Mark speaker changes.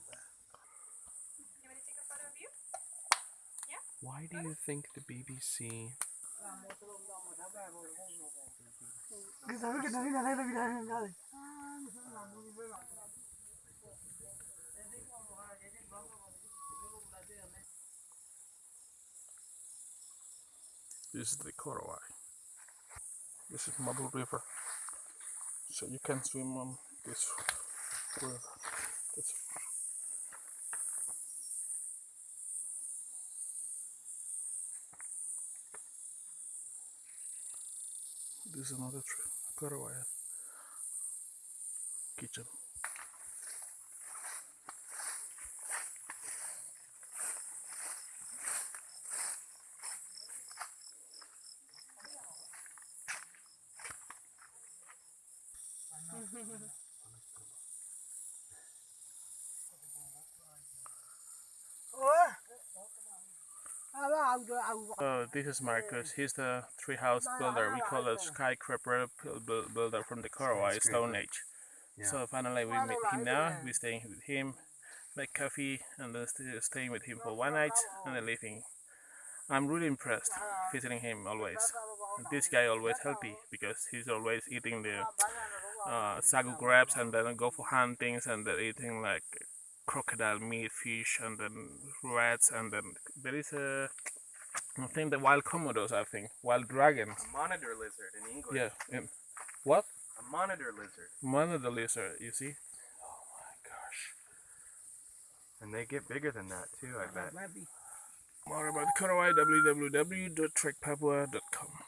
Speaker 1: too.
Speaker 2: You want to take a photo of you?
Speaker 3: Why do you think the BBC. This is the Korowai. This is Mabul River. So you can swim on this river. This This is another tree. Korowai kitchen.
Speaker 1: À, bà ông rồi ông
Speaker 3: this is Marcus. He's the treehouse builder. We call it skyscraper bu- bu- builder from the Korowai Stone Age. So finally we meet him now. We're staying with him, make coffee, and then staying with him for one night and then leaving. I'm really impressed visiting him always. And this guy always healthy because he's always eating the uh, sagu grabs and then go for huntings and then eating like crocodile meat, fish, and then rats, and then there is a I think the wild komodos. I think wild dragons.
Speaker 4: A monitor lizard in English.
Speaker 3: Yeah. And what?
Speaker 4: A monitor lizard.
Speaker 3: Monitor lizard. You see? Oh my gosh.
Speaker 4: And they get bigger than that too, I bet.
Speaker 3: More about Korowai. www.trekpapua.com.